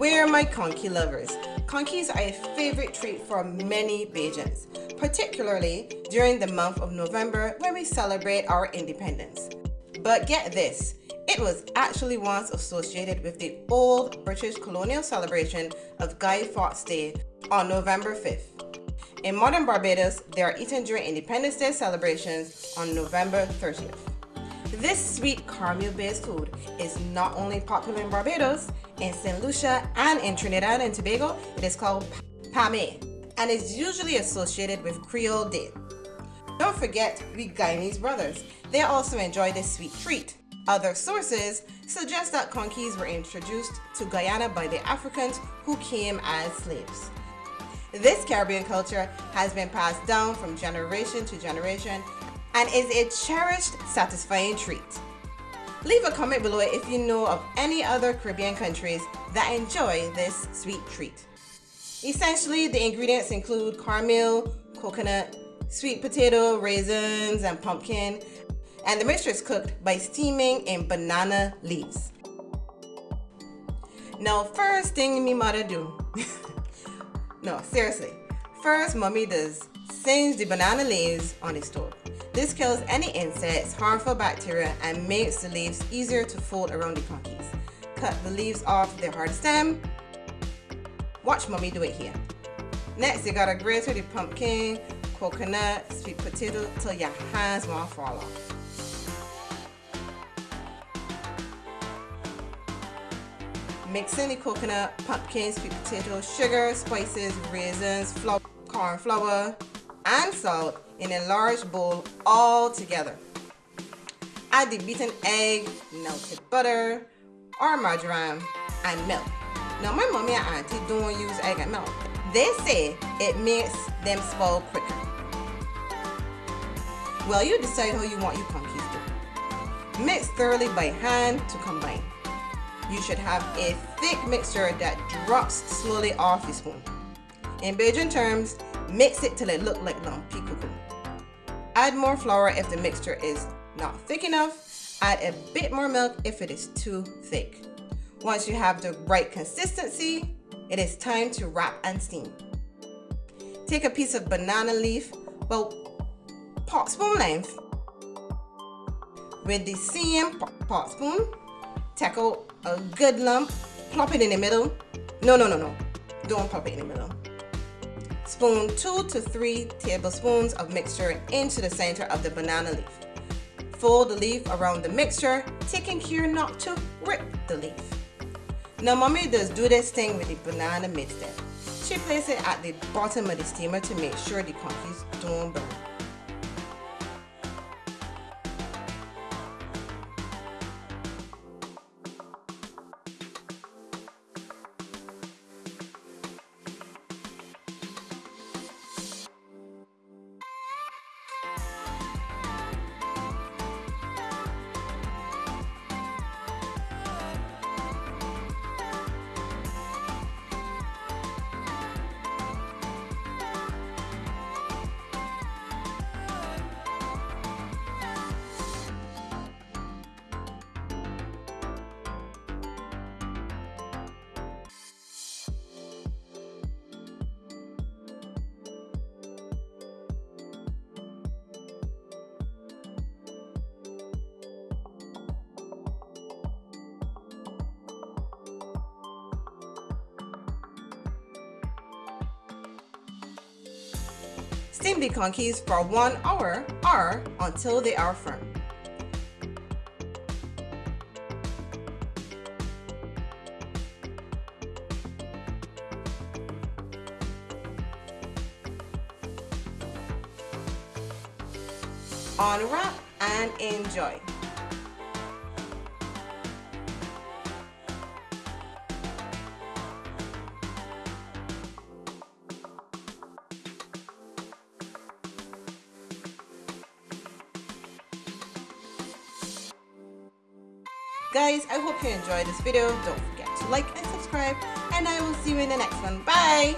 Where are my conky lovers? Conkies are a favorite treat for many Bajans, particularly during the month of November when we celebrate our independence. But get this, it was actually once associated with the old British colonial celebration of Guy Fawkes Day on November 5th. In modern Barbados, they are eaten during Independence Day celebrations on November 30th. This sweet caramel-based food is not only popular in Barbados, in St. Lucia and in Trinidad and Tobago, it is called pame and is usually associated with Creole Day. Don't forget we Guyanese brothers. They also enjoy this sweet treat. Other sources suggest that conkies were introduced to Guyana by the Africans who came as slaves. This Caribbean culture has been passed down from generation to generation and is a cherished, satisfying treat. Leave a comment below if you know of any other Caribbean countries that enjoy this sweet treat. Essentially, the ingredients include caramel, coconut, sweet potato, raisins, and pumpkin, and the mixture is cooked by steaming in banana leaves. Now, first thing me mother do, no, seriously, first mommy does singe the banana leaves on the stove. This kills any insects, harmful bacteria, and makes the leaves easier to fold around the conkies. Cut the leaves off the hard stem. Watch mommy do it here. Next, you gotta grate the pumpkin, coconut, sweet potato till your hands won't fall off. Mix in the coconut, pumpkin, sweet potato, sugar, spices, raisins, flour, corn flour, and salt in a large bowl all together. Add the beaten egg, melted butter, or margarine, and milk. Now my mommy and auntie don't use egg and milk. They say it makes them spoil quicker. Well, you decide how you want your pumpkins to. Mix thoroughly by hand to combine. You should have a thick mixture that drops slowly off the spoon. In Bajan terms, mix it till it look like lumpy cocoa. Add more flour if the mixture is not thick enough. Add a bit more milk if it is too thick. Once you have the right consistency, it is time to wrap and steam. Take a piece of banana leaf, well, pot spoon length. With the same pot spoon, tackle a good lump, plop it in the middle. No, no, no, no. Don't plop it in the middle. Spoon 2 to 3 tablespoons of mixture into the center of the banana leaf. Fold the leaf around the mixture, taking care not to rip the leaf. Now mommy does do this thing with the banana mixture. She places it at the bottom of the steamer to make sure the cookies don't burn. Steam the conkies for one hour or until they are firm. Unwrap and enjoy. Guys, I hope you enjoyed this video. Don't forget to like and subscribe and I will see you in the next one. Bye!